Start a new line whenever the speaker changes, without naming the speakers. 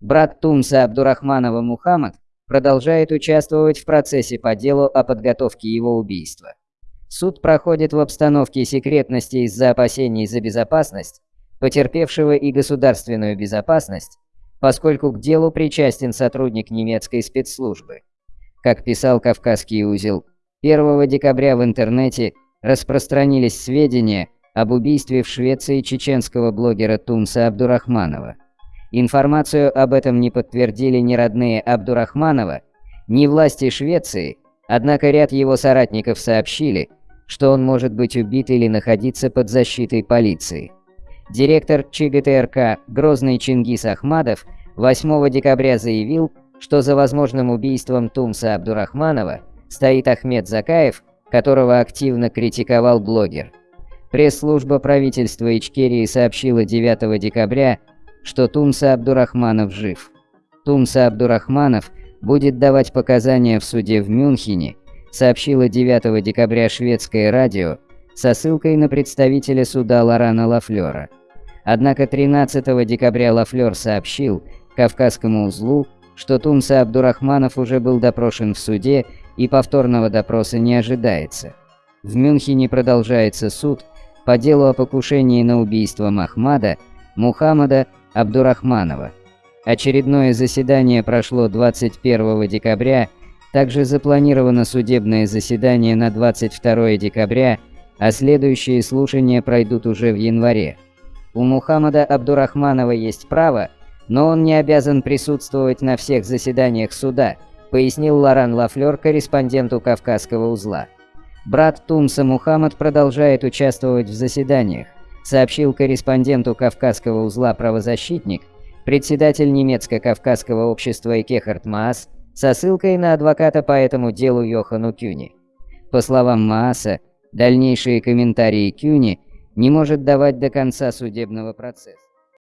Брат Тумса Абдурахманова Мухаммад продолжает участвовать в процессе по делу о подготовке его убийства. Суд проходит в обстановке секретности из-за опасений за безопасность, потерпевшего и государственную безопасность, поскольку к делу причастен сотрудник немецкой спецслужбы. Как писал Кавказский узел, 1 декабря в интернете распространились сведения об убийстве в Швеции чеченского блогера Тумса Абдурахманова. Информацию об этом не подтвердили ни родные Абдурахманова, ни власти Швеции, однако ряд его соратников сообщили, что он может быть убит или находиться под защитой полиции. Директор ЧГТРК Грозный Чингис Ахмадов 8 декабря заявил, что за возможным убийством Тумса Абдурахманова стоит Ахмед Закаев, которого активно критиковал блогер. Пресс-служба правительства Ичкерии сообщила 9 декабря, что Тумса Абдурахманов жив. Тумса Абдурахманов будет давать показания в суде в Мюнхене, сообщила 9 декабря шведское радио со ссылкой на представителя суда Лорана Лафлера. Однако 13 декабря Лафлер сообщил Кавказскому узлу, что Тумса Абдурахманов уже был допрошен в суде и повторного допроса не ожидается. В Мюнхене продолжается суд по делу о покушении на убийство Махмада Мухаммада Абдурахманова. Очередное заседание прошло 21 декабря, также запланировано судебное заседание на 22 декабря, а следующие слушания пройдут уже в январе. У Мухаммада Абдурахманова есть право, но он не обязан присутствовать на всех заседаниях суда, пояснил Лоран Лафлер корреспонденту Кавказского узла. Брат Тумса Мухаммад продолжает участвовать в заседаниях, сообщил корреспонденту Кавказского узла правозащитник, председатель немецко-кавказского общества Экехард Маас, со ссылкой на адвоката по этому делу Йохану Кюни. По словам Мааса, дальнейшие комментарии Кюни не может давать до конца судебного процесса.